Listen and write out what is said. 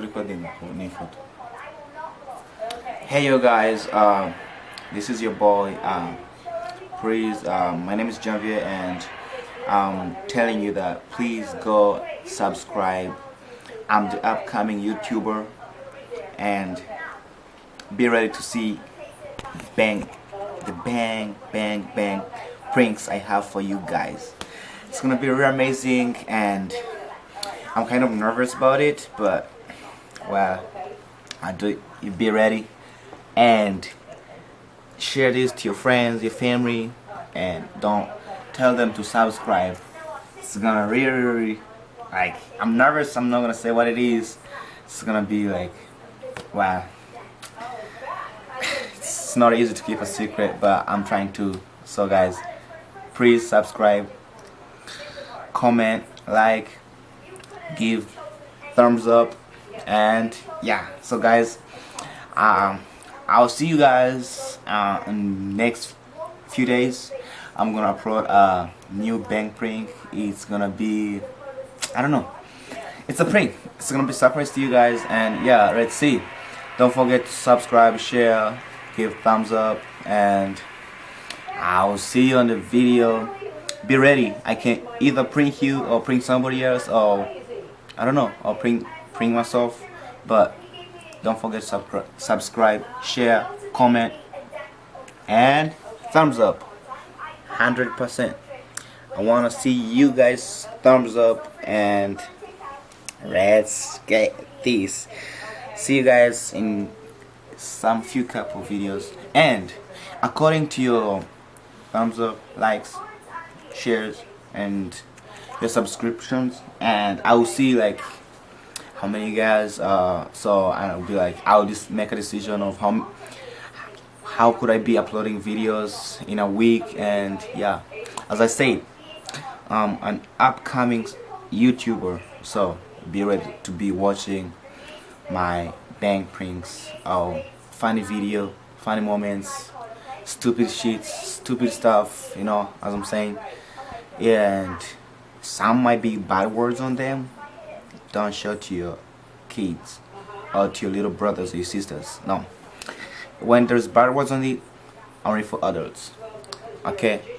recording. Hey you guys, uh, this is your boy. Uh, please, uh, my name is Javier and I'm telling you that please go subscribe. I'm the upcoming YouTuber and be ready to see bang the bang bang bang pranks I have for you guys. It's gonna be really amazing and I'm kind of nervous about it but well I do you be ready and share this to your friends your family and don't tell them to subscribe. It's gonna really, really like I'm nervous I'm not gonna say what it is. It's gonna be like wow. It's not easy to keep a secret but I'm trying to. So guys please subscribe comment like give thumbs up and yeah so guys um, I'll see you guys uh, in next few days. I'm gonna upload a new bank prank. It's gonna be I don't know. It's a prank. It's gonna be surprise to you guys. And yeah let's see. Don't forget to subscribe share give thumbs up and I'll see you on the video. Be ready. I can either prank you or prank somebody else or I don't know I'll prank prank myself but don't forget to subscribe share comment and thumbs up. 100% I want to see you guys thumbs up and let's get this. See you guys in some few couple videos. And according to your thumbs up likes shares and your subscriptions and I will see like how many guys uh, so I'll be like I'll just make a decision of how how could I be uploading videos in a week? And yeah as I said um, an upcoming YouTuber so be ready to be watching my bank pranks or funny video funny moments stupid shit stupid stuff you know as I'm saying. And some might be bad words on them don't show to your kids or to your little brothers or your sisters. No. When there's bad words on it only for adults. Okay